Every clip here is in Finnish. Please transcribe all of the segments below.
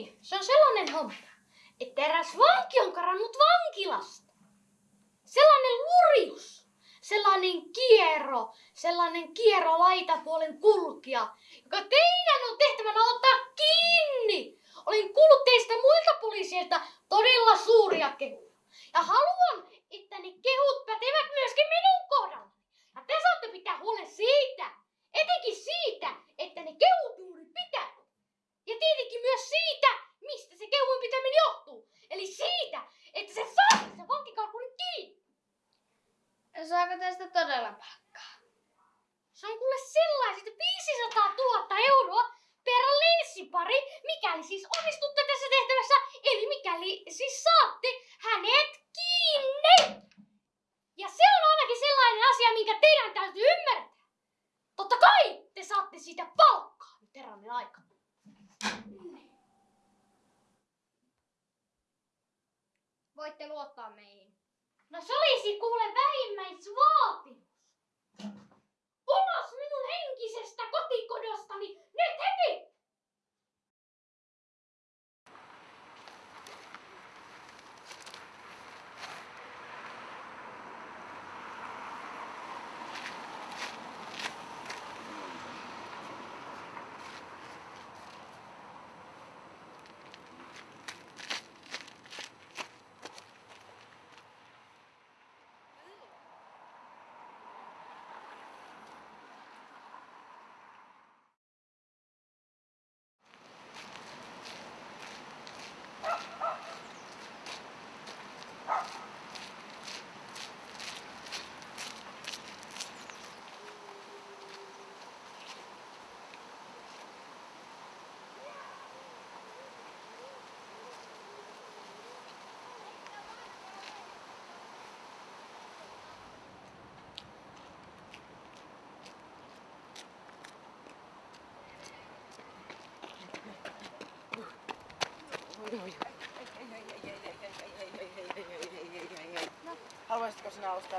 niin, se on sellainen homma, että eräs vanki on karannut vankilasta. Sellainen lurjus, sellainen kierro, sellainen kierro laitapuolen kulkija, joka teidän on tehtävänä ottaa kiinni. Olen kuullut teistä muilta poliiseilta todella suuria kehuja. Ja haluan, että ne kehut pätevät myöskin minun kohdalla. Ja te saatte pitää huolen siitä, etenkin siitä, että ne kehut juuri pitää. Ja tietenkin myös siitä, mistä se kehujen pitäminen johtuu. Eli siitä, että se saa se vankikarkunin kiinni. Saako tästä todella palkkaa? Se on kuule sellaiset 500 000 euroa per linssipari, mikäli siis onnistutte tässä tehtävässä, eli mikäli siis saatte hänet kiinni. Ja se on ainakin sellainen asia, minkä teidän täytyy ymmärtää. Totta kai te saatte siitä palkkaa nyt aika. Voitte luottaa meihin. No se olisi kuule vähimmäisvaatimus.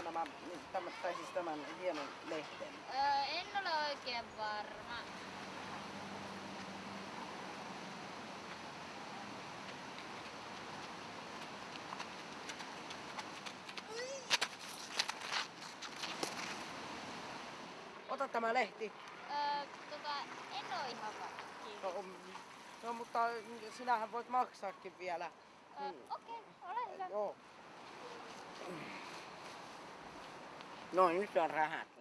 Ostaa nämä, tämän, tai siis tämän hienon lehten? Öö, en ole oikein varma. Ota tämä lehti. Öö, tota, en ole ihan varma. No, mm, no mutta sinähän voit maksaakin vielä. Öö, Mm. Okei, ole hyvä. Joo. No nyt on rahat.